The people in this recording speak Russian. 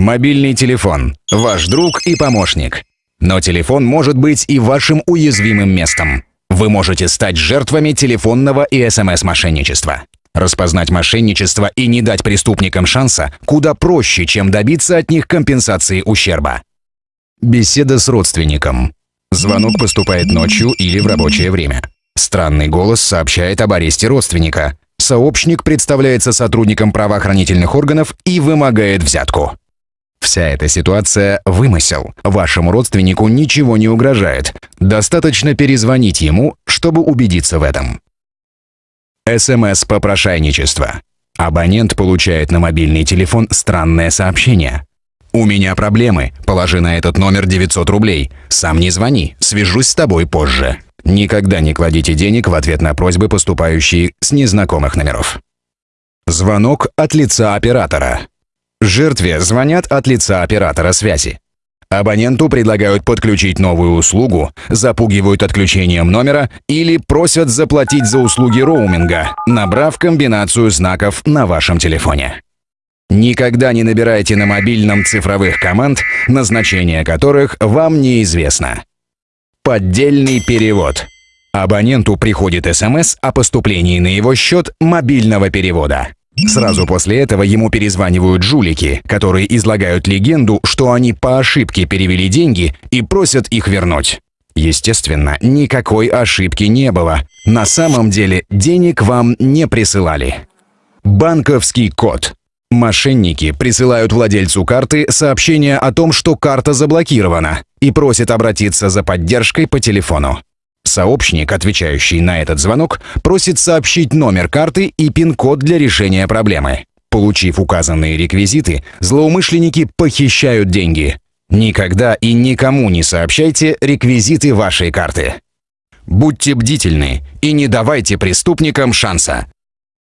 Мобильный телефон – ваш друг и помощник. Но телефон может быть и вашим уязвимым местом. Вы можете стать жертвами телефонного и СМС-мошенничества. Распознать мошенничество и не дать преступникам шанса куда проще, чем добиться от них компенсации ущерба. Беседа с родственником. Звонок поступает ночью или в рабочее время. Странный голос сообщает об аресте родственника. Сообщник представляется сотрудником правоохранительных органов и вымогает взятку. Вся эта ситуация – вымысел. Вашему родственнику ничего не угрожает. Достаточно перезвонить ему, чтобы убедиться в этом. СМС-попрошайничество. Абонент получает на мобильный телефон странное сообщение. «У меня проблемы. Положи на этот номер 900 рублей. Сам не звони. Свяжусь с тобой позже». Никогда не кладите денег в ответ на просьбы, поступающие с незнакомых номеров. Звонок от лица оператора. Жертве звонят от лица оператора связи. Абоненту предлагают подключить новую услугу, запугивают отключением номера или просят заплатить за услуги роуминга, набрав комбинацию знаков на вашем телефоне. Никогда не набирайте на мобильном цифровых команд, назначение которых вам неизвестно. Поддельный перевод. Абоненту приходит СМС о поступлении на его счет мобильного перевода. Сразу после этого ему перезванивают жулики, которые излагают легенду, что они по ошибке перевели деньги и просят их вернуть. Естественно, никакой ошибки не было. На самом деле денег вам не присылали. Банковский код. Мошенники присылают владельцу карты сообщение о том, что карта заблокирована, и просят обратиться за поддержкой по телефону. Сообщник, отвечающий на этот звонок, просит сообщить номер карты и пин-код для решения проблемы. Получив указанные реквизиты, злоумышленники похищают деньги. Никогда и никому не сообщайте реквизиты вашей карты. Будьте бдительны и не давайте преступникам шанса.